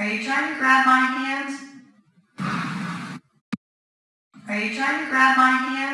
Are you trying to grab my hand? Are you trying to grab my hand?